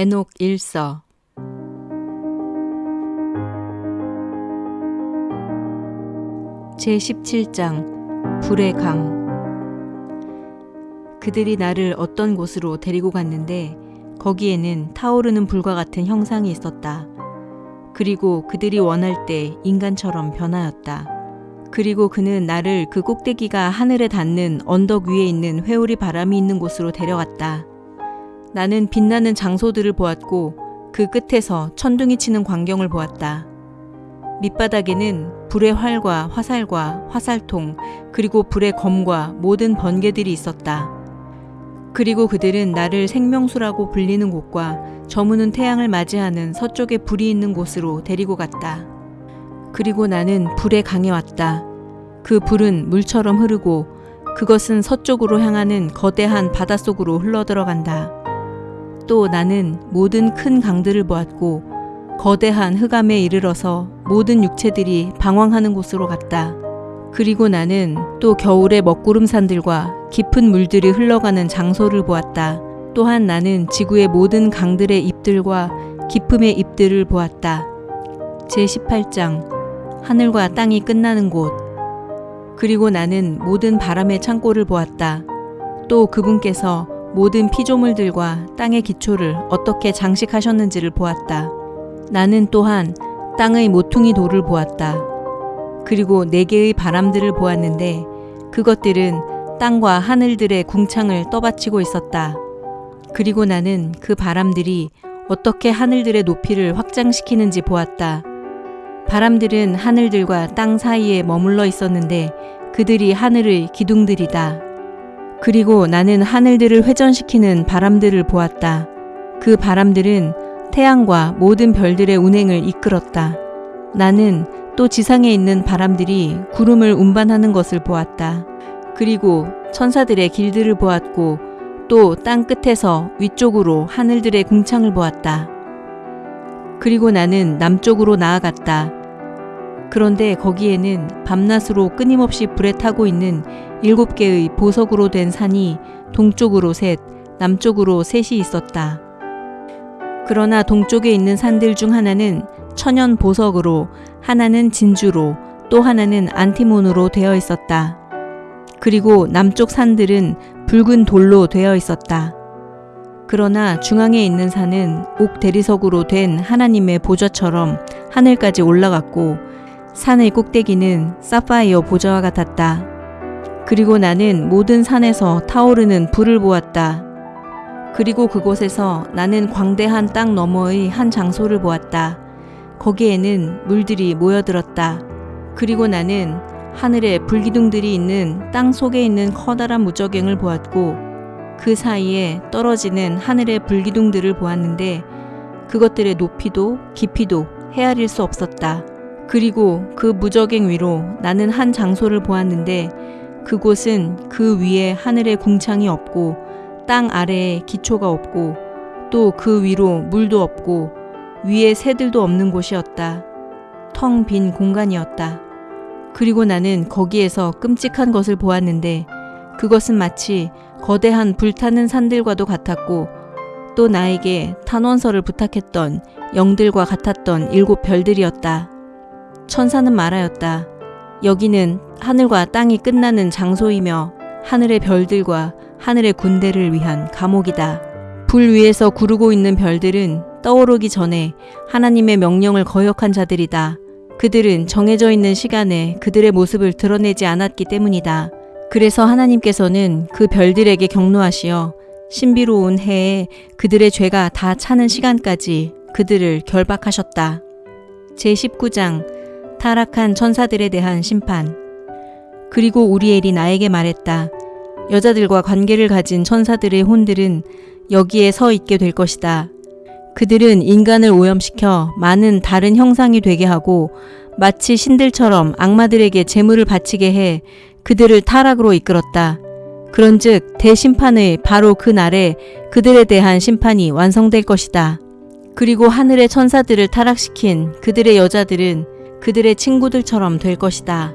에녹 일서 제17장 불의 강 그들이 나를 어떤 곳으로 데리고 갔는데 거기에는 타오르는 불과 같은 형상이 있었다. 그리고 그들이 원할 때 인간처럼 변하였다. 그리고 그는 나를 그 꼭대기가 하늘에 닿는 언덕 위에 있는 회오리 바람이 있는 곳으로 데려갔다. 나는 빛나는 장소들을 보았고 그 끝에서 천둥이 치는 광경을 보았다. 밑바닥에는 불의 활과 화살과 화살통 그리고 불의 검과 모든 번개들이 있었다. 그리고 그들은 나를 생명수라고 불리는 곳과 저무는 태양을 맞이하는 서쪽에 불이 있는 곳으로 데리고 갔다. 그리고 나는 불의 강에 왔다. 그 불은 물처럼 흐르고 그것은 서쪽으로 향하는 거대한 바닷속으로 흘러들어간다. 또 나는 모든 큰 강들을 보았고 거대한 흑암에 이르러서 모든 육체들이 방황하는 곳으로 갔다. 그리고 나는 또 겨울의 먹구름산들과 깊은 물들이 흘러가는 장소를 보았다. 또한 나는 지구의 모든 강들의 잎들과 깊음의 잎들을 보았다. 제18장 하늘과 땅이 끝나는 곳 그리고 나는 모든 바람의 창고를 보았다. 또 그분께서 모든 피조물들과 땅의 기초를 어떻게 장식하셨는지를 보았다. 나는 또한 땅의 모퉁이 돌을 보았다. 그리고 네 개의 바람들을 보았는데 그것들은 땅과 하늘들의 궁창을 떠받치고 있었다. 그리고 나는 그 바람들이 어떻게 하늘들의 높이를 확장시키는지 보았다. 바람들은 하늘들과 땅 사이에 머물러 있었는데 그들이 하늘의 기둥들이다. 그리고 나는 하늘들을 회전시키는 바람들을 보았다. 그 바람들은 태양과 모든 별들의 운행을 이끌었다. 나는 또 지상에 있는 바람들이 구름을 운반하는 것을 보았다. 그리고 천사들의 길들을 보았고 또 땅 끝에서 위쪽으로 하늘들의 궁창을 보았다. 그리고 나는 남쪽으로 나아갔다. 그런데 거기에는 밤낮으로 끊임없이 불에 타고 있는 일곱 개의 보석으로 된 산이 동쪽으로 셋, 남쪽으로 셋이 있었다. 그러나 동쪽에 있는 산들 중 하나는 천연 보석으로, 하나는 진주로, 또 하나는 안티몬으로 되어 있었다. 그리고 남쪽 산들은 붉은 돌로 되어 있었다. 그러나 중앙에 있는 산은 옥 대리석으로 된 하나님의 보좌처럼 하늘까지 올라갔고 산의 꼭대기는 사파이어 보좌와 같았다. 그리고 나는 모든 산에서 타오르는 불을 보았다. 그리고 그곳에서 나는 광대한 땅 너머의 한 장소를 보았다. 거기에는 물들이 모여들었다. 그리고 나는 하늘에 불기둥들이 있는 땅 속에 있는 커다란 무저갱을 보았고 그 사이에 떨어지는 하늘의 불기둥들을 보았는데 그것들의 높이도 깊이도 헤아릴 수 없었다. 그리고 그 무저갱 위로 나는 한 장소를 보았는데 그곳은 그 위에 하늘의 궁창이 없고 땅 아래에 기초가 없고 또 그 위로 물도 없고 위에 새들도 없는 곳이었다. 텅 빈 공간이었다. 그리고 나는 거기에서 끔찍한 것을 보았는데 그것은 마치 거대한 불타는 산들과도 같았고 또 나에게 탄원서를 부탁했던 영들과 같았던 일곱 별들이었다. 천사는 말하였다. 여기는 하늘과 땅이 끝나는 장소이며 하늘의 별들과 하늘의 군대를 위한 감옥이다. 불 위에서 구르고 있는 별들은 떠오르기 전에 하나님의 명령을 거역한 자들이다. 그들은 정해져 있는 시간에 그들의 모습을 드러내지 않았기 때문이다. 그래서 하나님께서는 그 별들에게 경로하시어 신비로운 해에 그들의 죄가 다 차는 시간까지 그들을 결박하셨다. 제19장 타락한 천사들에 대한 심판 그리고 우리엘이 나에게 말했다. 여자들과 관계를 가진 천사들의 혼들은 여기에 서 있게 될 것이다. 그들은 인간을 오염시켜 많은 다른 형상이 되게 하고 마치 신들처럼 악마들에게 재물을 바치게 해 그들을 타락으로 이끌었다. 그런즉 대심판의 바로 그 날에 그들에 대한 심판이 완성될 것이다. 그리고 하늘의 천사들을 타락시킨 그들의 여자들은 그들의 친구들처럼 될 것이다.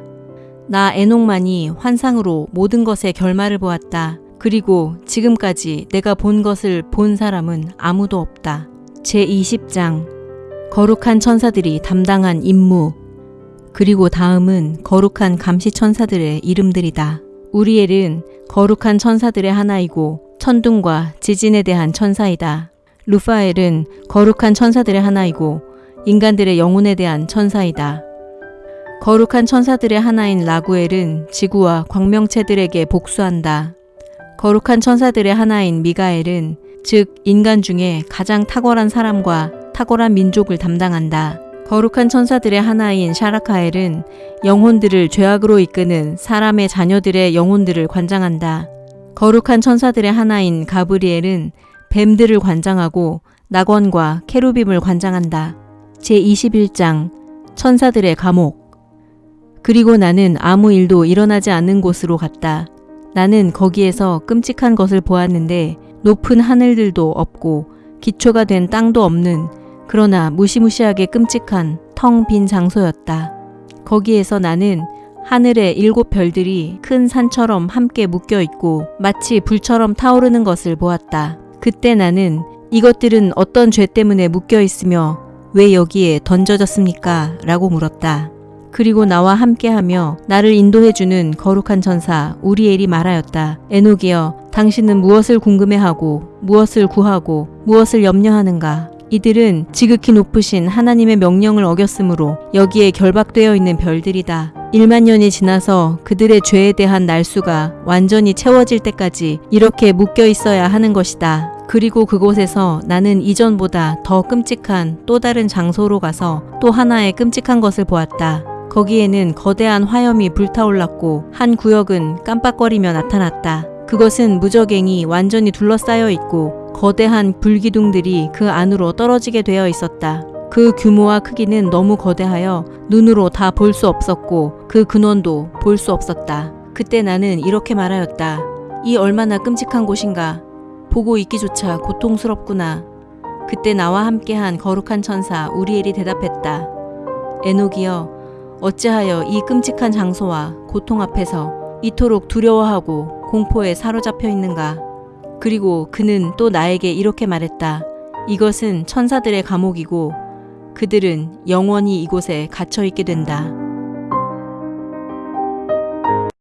나 에녹만이 환상으로 모든 것의 결말을 보았다. 그리고 지금까지 내가 본 것을 본 사람은 아무도 없다. 제20장 거룩한 천사들이 담당한 임무 그리고 다음은 거룩한 감시 천사들의 이름들이다. 우리엘은 거룩한 천사들의 하나이고 천둥과 지진에 대한 천사이다. 루파엘은 거룩한 천사들의 하나이고 인간들의 영혼에 대한 천사이다. 거룩한 천사들의 하나인 라구엘은 지구와 광명체들에게 복수한다. 거룩한 천사들의 하나인 미가엘은 즉 인간 중에 가장 탁월한 사람과 탁월한 민족을 담당한다. 거룩한 천사들의 하나인 샤라카엘은 영혼들을 죄악으로 이끄는 사람의 자녀들의 영혼들을 관장한다. 거룩한 천사들의 하나인 가브리엘은 뱀들을 관장하고 낙원과 케루빔을 관장한다. 제21장 천사들의 감옥 그리고 나는 아무 일도 일어나지 않는 곳으로 갔다. 나는 거기에서 끔찍한 것을 보았는데 높은 하늘들도 없고 기초가 된 땅도 없는 그러나 무시무시하게 끔찍한 텅 빈 장소였다. 거기에서 나는 하늘의 일곱 별들이 큰 산처럼 함께 묶여 있고 마치 불처럼 타오르는 것을 보았다. 그때 나는 이것들은 어떤 죄 때문에 묶여 있으며 왜 여기에 던져졌습니까? 라고 물었다. 그리고 나와 함께하며 나를 인도해주는 거룩한 천사 우리엘이 말하였다. 에녹이여, 당신은 무엇을 궁금해하고 무엇을 구하고 무엇을 염려하는가? 이들은 지극히 높으신 하나님의 명령을 어겼으므로 여기에 결박되어 있는 별들이다. 1만 년이 지나서 그들의 죄에 대한 날수가 완전히 채워질 때까지 이렇게 묶여 있어야 하는 것이다. 그리고 그곳에서 나는 이전보다 더 끔찍한 또 다른 장소로 가서 또 하나의 끔찍한 것을 보았다. 거기에는 거대한 화염이 불타올랐고 한 구역은 깜빡거리며 나타났다. 그것은 무적행이 완전히 둘러싸여 있고 거대한 불기둥들이 그 안으로 떨어지게 되어 있었다. 그 규모와 크기는 너무 거대하여 눈으로 다 볼 수 없었고 그 근원도 볼 수 없었다. 그때 나는 이렇게 말하였다. 이 얼마나 끔찍한 곳인가. 보고 있기조차 고통스럽구나. 그때 나와 함께한 거룩한 천사 우리엘이 대답했다. 에녹이여, 어찌하여 이 끔찍한 장소와 고통 앞에서 이토록 두려워하고 공포에 사로잡혀 있는가? 그리고 그는 또 나에게 이렇게 말했다. 이것은 천사들의 감옥이고 그들은 영원히 이곳에 갇혀 있게 된다.